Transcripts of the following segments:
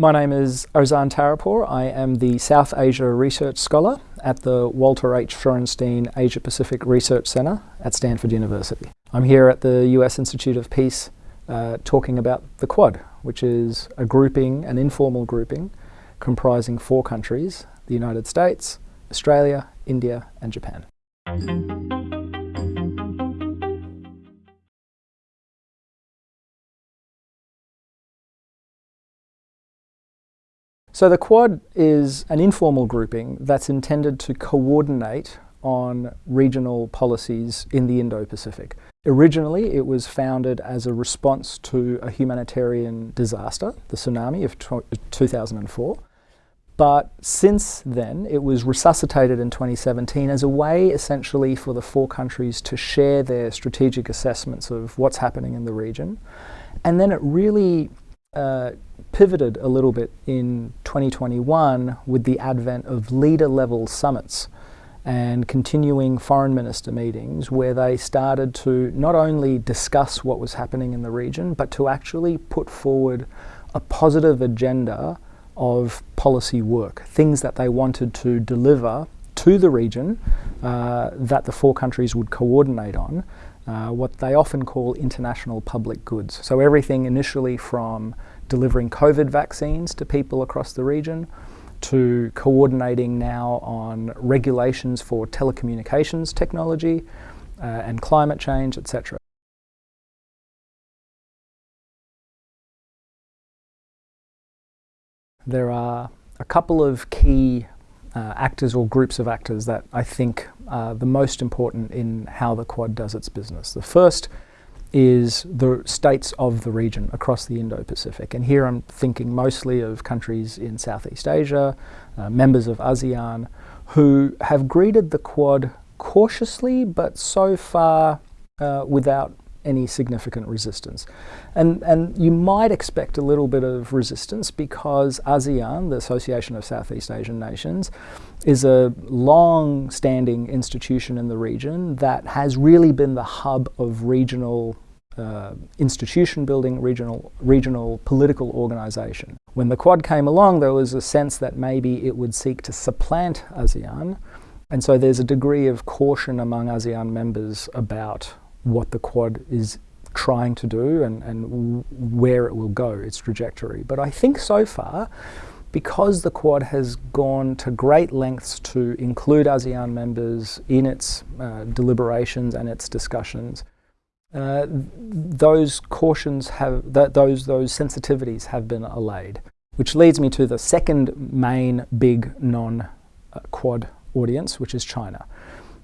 My name is Arzan Tarapore. I am the South Asia Research Scholar at the Walter H. Shorenstein Asia Pacific Research Centre at Stanford University. I'm here at the US Institute of Peace uh, talking about the Quad, which is a grouping, an informal grouping, comprising four countries, the United States, Australia, India and Japan. So the Quad is an informal grouping that's intended to coordinate on regional policies in the Indo-Pacific. Originally, it was founded as a response to a humanitarian disaster, the tsunami of 2004. But since then, it was resuscitated in 2017 as a way essentially for the four countries to share their strategic assessments of what's happening in the region. And then it really uh, pivoted a little bit in 2021 with the advent of leader level summits and continuing foreign minister meetings where they started to not only discuss what was happening in the region but to actually put forward a positive agenda of policy work, things that they wanted to deliver to the region uh, that the four countries would coordinate on, uh, what they often call international public goods. So everything initially from delivering COVID vaccines to people across the region, to coordinating now on regulations for telecommunications technology uh, and climate change, etc. There are a couple of key uh, actors or groups of actors that I think are the most important in how the Quad does its business. The first is the states of the region across the Indo-Pacific. And here I'm thinking mostly of countries in Southeast Asia, uh, members of ASEAN, who have greeted the Quad cautiously, but so far uh, without any significant resistance. And, and you might expect a little bit of resistance because ASEAN, the Association of Southeast Asian Nations, is a long-standing institution in the region that has really been the hub of regional uh, institution building, regional, regional political organisation. When the Quad came along, there was a sense that maybe it would seek to supplant ASEAN, and so there's a degree of caution among ASEAN members about what the Quad is trying to do and, and where it will go, its trajectory. But I think so far, because the Quad has gone to great lengths to include ASEAN members in its uh, deliberations and its discussions, uh, those cautions have, th those, those sensitivities have been allayed. Which leads me to the second main big non-Quad audience, which is China.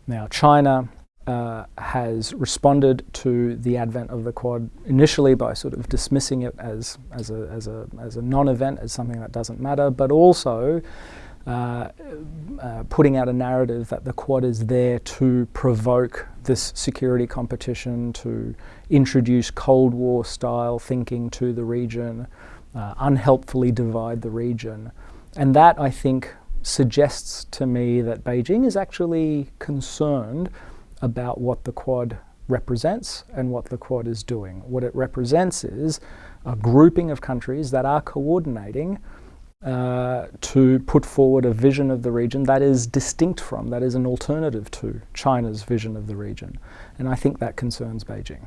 Now, China uh, has responded to the advent of the Quad initially by sort of dismissing it as, as a, as a, as a non-event, as something that doesn't matter, but also uh, uh, putting out a narrative that the Quad is there to provoke this security competition, to introduce Cold War style thinking to the region, uh, unhelpfully divide the region. And that, I think, suggests to me that Beijing is actually concerned about what the Quad represents and what the Quad is doing. What it represents is a grouping of countries that are coordinating uh, to put forward a vision of the region that is distinct from, that is an alternative to China's vision of the region. And I think that concerns Beijing.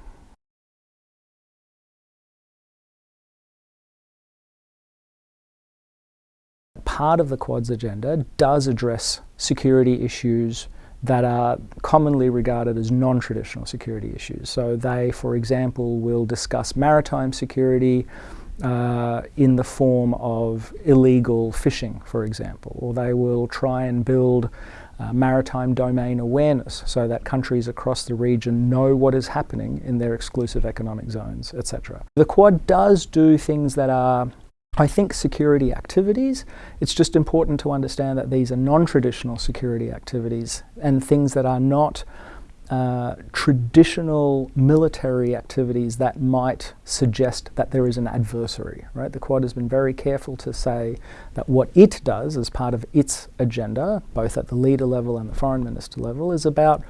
Part of the Quad's agenda does address security issues that are commonly regarded as non-traditional security issues. So they, for example, will discuss maritime security uh, in the form of illegal fishing, for example, or they will try and build uh, maritime domain awareness so that countries across the region know what is happening in their exclusive economic zones, etc. The Quad does do things that are I think security activities, it's just important to understand that these are non-traditional security activities and things that are not uh, traditional military activities that might suggest that there is an adversary, right? The Quad has been very careful to say that what it does as part of its agenda, both at the leader level and the foreign minister level, is about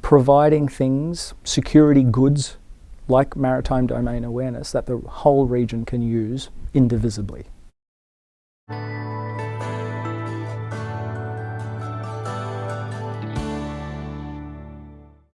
providing things, security goods like maritime domain awareness that the whole region can use indivisibly.